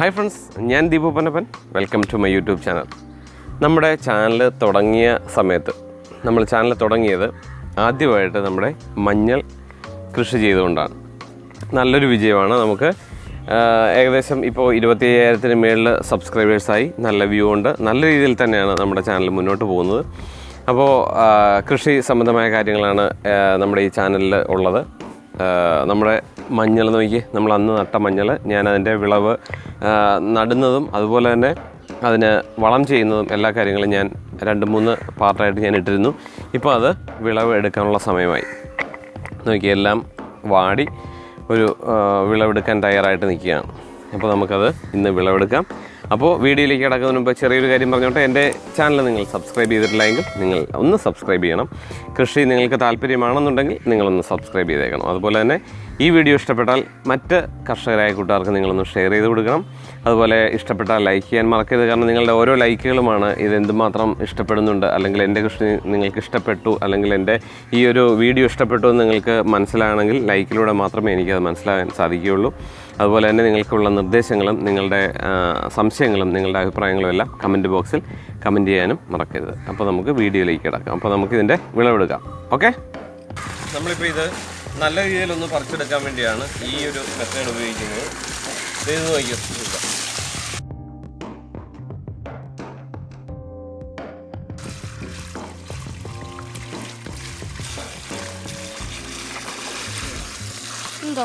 Hi friends ഞാൻ Deepu Panappan welcome to my YouTube channel നമ്മുടെ channel തുടങ്ങിയ സമയത്ത് നമ്മൾ ചാനൽ തുടങ്ങിയത് ആദ്യമായിട്ട് നമ്മുടെ മഞ്ഞൾ കൃഷി ചെയ്തുകൊണ്ടാണ്. നല്ലൊരു വിജയമാണ് നമുക്ക്. ഏകദേശം ഇപ്പോൾ ഇരുപത്തി അയ്യായിരത്തിന് മേളിൽ സബ്സ്ക്രൈബേഴ്സായി നല്ല വ്യൂ ഉണ്ട്. നല്ല രീതിയിൽ തന്നെയാണ് നമ്മുടെ ചാനൽ മുന്നോട്ട് പോകുന്നത്. അപ്പോൾ കൃഷി സംബന്ധമായ കാര്യങ്ങളാണ് നമ്മുടെ ഈ ചാനലിൽ ഉള്ളത്. നമ്മുടെ മഞ്ഞൾ നോക്കി നമ്മൾ അന്ന് നട്ട മഞ്ഞൾ ഞാൻ അതിന്റെ വിളവ് നടുന്നതും അതുപോലെ തന്നെ അതിന് വളം ചെയ്യുന്നതും എല്ലാ കാര്യങ്ങളും ഞാൻ രണ്ട് മൂന്ന് പാർട്ടായിട്ട് ഞാൻ ഇട്ടിരുന്നു. ഇപ്പോൾ അത് വിളവ് എടുക്കാനുള്ള സമയമായി. നോക്കി എല്ലാം വാടി ഒരു വിളവെടുക്കാൻ തയ്യാറായിട്ട് നിൽക്കുകയാണ്. അപ്പോൾ നമുക്കത് ഇന്ന് വിളവെടുക്കാം. അപ്പോൾ വീഡിയോയിലേക്ക് കിടക്കുന്നതിന് മുമ്പ് ചെറിയൊരു കാര്യം പറഞ്ഞോട്ടെ. എന്റെ ചാനൽ നിങ്ങൾ സബ്സ്ക്രൈബ് ചെയ്തിട്ടില്ലെങ്കിൽ നിങ്ങൾ ഒന്ന് സബ്സ്ക്രൈബ് ചെയ്യണം. കൃഷി നിങ്ങൾക്ക് താല്പര്യമാണെന്നുണ്ടെങ്കിൽ നിങ്ങളൊന്ന് സബ്സ്ക്രൈബ് ചെയ്തേക്കണം. അതുപോലെ തന്നെ ഈ വീഡിയോ ഇഷ്ടപ്പെട്ടാൽ മറ്റ് കർഷകരായ കൂട്ടുകാർക്ക് നിങ്ങളൊന്ന് ഷെയർ ചെയ്ത് കൊടുക്കണം. അതുപോലെ ഇഷ്ടപ്പെട്ടാൽ ലൈക്ക് ചെയ്യാൻ മറക്കരുത്. കാരണം നിങ്ങളുടെ ഓരോ ലൈക്കുകളുമാണ് ഇത് എന്തുമാത്രം ഇഷ്ടപ്പെടുന്നുണ്ട്. അല്ലെങ്കിൽ എന്റെ കൃഷി നിങ്ങൾക്ക് ഇഷ്ടപ്പെട്ടു. അല്ലെങ്കിൽ എന്റെ ഈ ഒരു വീഡിയോ ഇഷ്ടപ്പെട്ടു എന്ന് നിങ്ങൾക്ക് മനസ്സിലാണെങ്കിൽ ലൈക്കിലൂടെ മാത്രമേ എനിക്കത് മനസ്സിലാകാൻ സാധിക്കുകയുള്ളൂ. അതുപോലെ തന്നെ നിങ്ങൾക്കുള്ള നിർദ്ദേശങ്ങളും നിങ്ങളുടെ സംശയങ്ങളും നിങ്ങളുടെ അഭിപ്രായങ്ങളും എല്ലാം കമന്റ് ബോക്സിൽ കമന്റ് ചെയ്യാനും മറക്കരുത്. അപ്പോൾ നമുക്ക് വീഡിയോയിലേക്ക് കിടക്കാം. അപ്പോൾ നമുക്ക് ഇതിന്റെ വിളവെടുക്കാം. ഓക്കെ? നമ്മളിപ്പോൾ ഇത് നല്ല രീതിയിലൊന്ന് പറിച്ചെടുക്കാൻ വേണ്ടിയാണ് ഈ ഒരു മെത്തേഡ് ഉപയോഗിക്കുന്നത്. ഇത് നോക്കിയോ? എന്തോ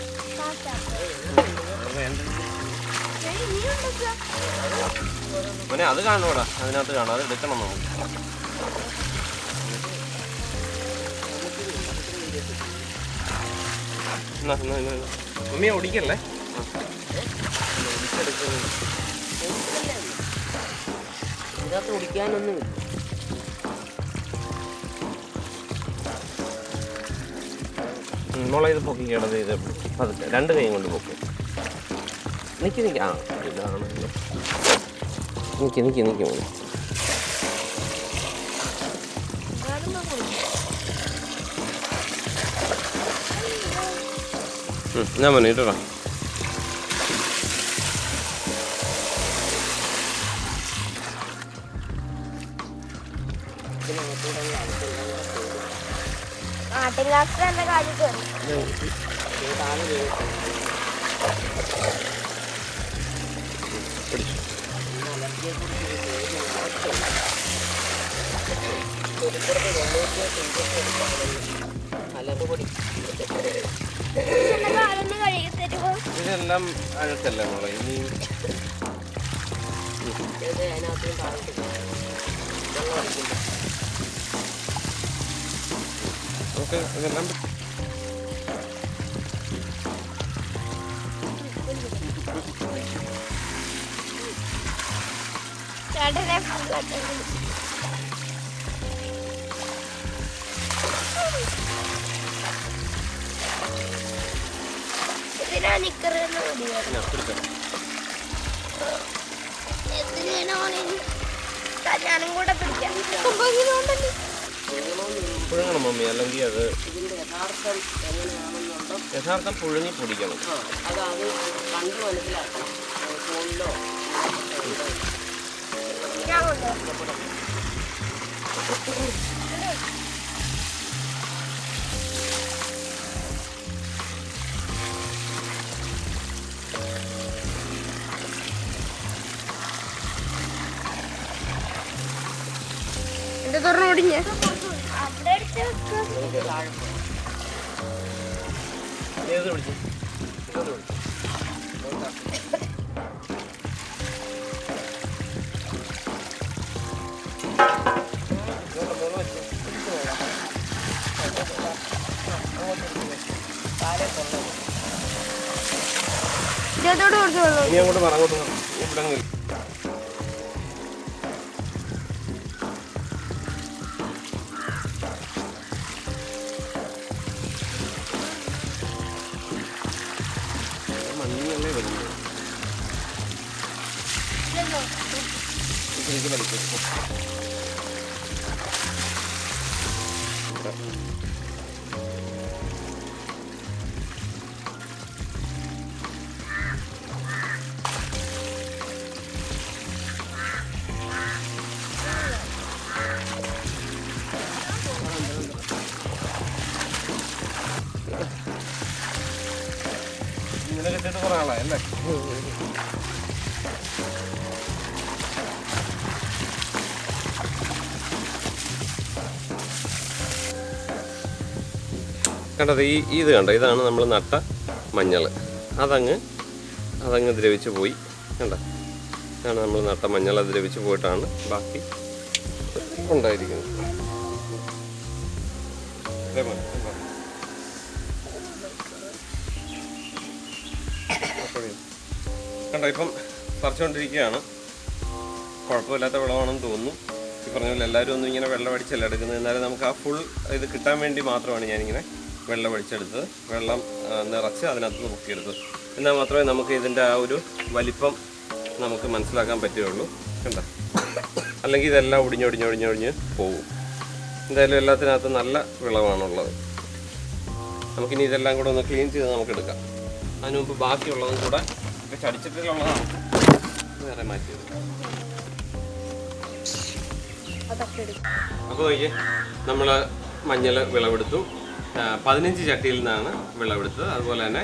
മോനെ അത് കാണൂടാ അതിനകത്ത് കാണാം. അത് എടുക്കണം നമുക്ക്. ഉമ്മ ഓടിക്കല്ലേ? ഇതിനകത്ത് കുടിക്കാനൊന്നുമില്ല മോളെ ഇത് പൊക്കിക്കേണ്ടത് ഇത് പതുക്കെ രണ്ട് കൈയും കൊണ്ട് പൊക്കും നിക്ക് നിക്ക് ആ ഇതാണ് നിക്ക് നിക്ക് ഞാൻ ഉം, ഞാൻ മോനെ കാര്യം കയറി ഇതെല്ലാം അഴുക്കല്ലേ മോളെ? ഇനി അതിനകത്തും താഴ്ത്തി നമുക്ക് ഇതെല്ലാം ചേട്ടനെ full കെട്ടണം. ഇതിനാ നിക്കറ് എന്ന് മതിയോ ഞാൻ പിടിച്ചോ എന്തിനാണ് ഓണിന് ഞാനും കൂടെ പിടിക്കാം പുഴുങ്ങണം മമ്മി അല്ലെങ്കിൽ അത് യഥാർത്ഥം എങ്ങനെയാണെന്നുണ്ടോ. യഥാർത്ഥം പുഴുങ്ങി പൊടിക്കണം. കണ്ടു മനസ്സിലാക്കണം ഫോണിലോ എന്റെ തുറന്നു ഓടിഞ്ഞ ഇനി അങ്ങോട്ട് നിൽക്കും ഇവിടെ まあ人間レベルに。行行 കണ്ടത് ഈ ഇത് കണ്ടോ? ഇതാണ് നമ്മൾ നട്ട മഞ്ഞൾ അതങ്ങ് അതങ്ങ് ദ്രവിച്ച് പോയി. കണ്ട? ഇതാണ് നമ്മൾ നട്ട മഞ്ഞൾ. ദ്രവിച്ച് പോയിട്ടാണ് ബാക്കി ഉണ്ടായിരിക്കുന്നത്. കണ്ടോ ഇപ്പം പറിച്ചുകൊണ്ടിരിക്കുകയാണ് കുഴപ്പമില്ലാത്ത വിളവാണെന്ന് തോന്നുന്നു. ഈ പറഞ്ഞ പോലെ എല്ലാവരും ഒന്നും ഇങ്ങനെ വെള്ളം അടിച്ചല്ല എടുക്കുന്നത്? എന്നാലും നമുക്ക് ആ ഫുൾ ഇത് കിട്ടാൻ വേണ്ടി മാത്രമാണ് ഞാനിങ്ങനെ വെള്ളം അടിച്ചെടുത്തത് വെള്ളം നിറച്ച് അതിനകത്ത് മുക്കിയെടുത്തത്. എന്നാൽ മാത്രമേ നമുക്ക് ഇതിന്റെ ആ ഒരു വലിപ്പം നമുക്ക് മനസ്സിലാക്കാൻ പറ്റുകയുള്ളൂ. കണ്ട? അല്ലെങ്കിൽ ഇതെല്ലാം ഒടിഞ്ഞൊടിഞ്ഞൊടിഞ്ഞൊടിഞ്ഞ് പോകും എന്തായാലും എല്ലാത്തിനകത്ത് നല്ല വിളവാണുള്ളത്. നമുക്കിനി ഇതെല്ലാം കൂടെ ഒന്ന് ക്ലീൻ ചെയ്ത് നമുക്ക് എടുക്കാം. അതിന് മുമ്പ് ബാക്കിയുള്ളതും കൂടെ ഇപ്പം ചടിച്ചിട്ടുള്ളതാണ് വേറെ മാറ്റിയത് അപ്പോൾ നമ്മൾ മഞ്ഞൾ വിളവെടുത്തു. പതിനഞ്ച് ചട്ടിയിൽ നിന്നാണ് വിളവെടുത്തത് അതുപോലെ തന്നെ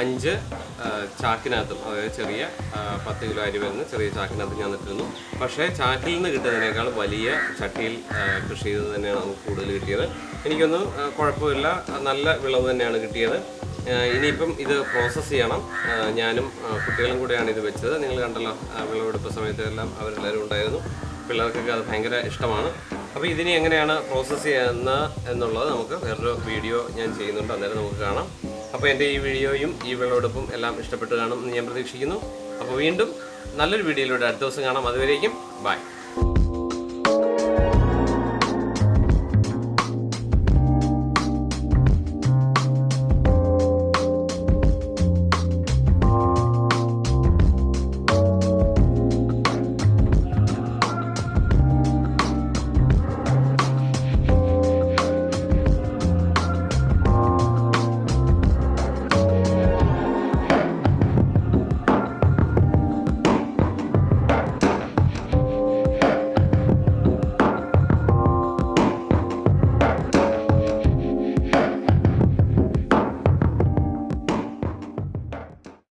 അഞ്ച് ചാക്കിനകത്ത് അതായത് ചെറിയ പത്ത് കിലോ അരി വരുന്ന ചെറിയ ചാക്കിനകത്ത് ഞാൻ നിൽക്കുന്നു പക്ഷേ ചാക്കിൽ നിന്ന് കിട്ടുന്നതിനേക്കാൾ വലിയ ചട്ടിയിൽ കൃഷി ചെയ്തത് തന്നെയാണ് നമുക്ക് കൂടുതൽ കിട്ടിയത്. എനിക്കൊന്നും കുഴപ്പമില്ല. നല്ല വിളവ് തന്നെയാണ് കിട്ടിയത്. ഇനിയിപ്പം ഇത് പ്രോസസ്സ് ചെയ്യണം. ഞാനും കുട്ടികളും കൂടെയാണ് ഇത് വെച്ചത്. നിങ്ങൾ കണ്ടല്ലോ വിളവെടുപ്പ് സമയത്ത് എല്ലാം അവരെല്ലാവരും ഉണ്ടായിരുന്നു. പിള്ളേർക്കൊക്കെ അത് ഭയങ്കര ഇഷ്ടമാണ്. അപ്പോൾ ഇതിനെ എങ്ങനെയാണ് പ്രോസസ്സ് ചെയ്യുന്ന എന്നുള്ളത് നമുക്ക് വേറൊരു വീഡിയോ ഞാൻ ചെയ്യുന്നുണ്ട്. അന്നേരം നമുക്ക് കാണാം. അപ്പോൾ എന്റെ ഈ വീഡിയോയും ഈ വിളവെടുപ്പും എല്ലാം ഇഷ്ടപ്പെട്ട് കാണും എന്ന് ഞാൻ പ്രതീക്ഷിക്കുന്നു. അപ്പോൾ വീണ്ടും നല്ലൊരു വീഡിയോയിലൂടെ അടുത്ത ദിവസം കാണാം. അതുവരേക്കും ബൈ